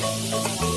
Música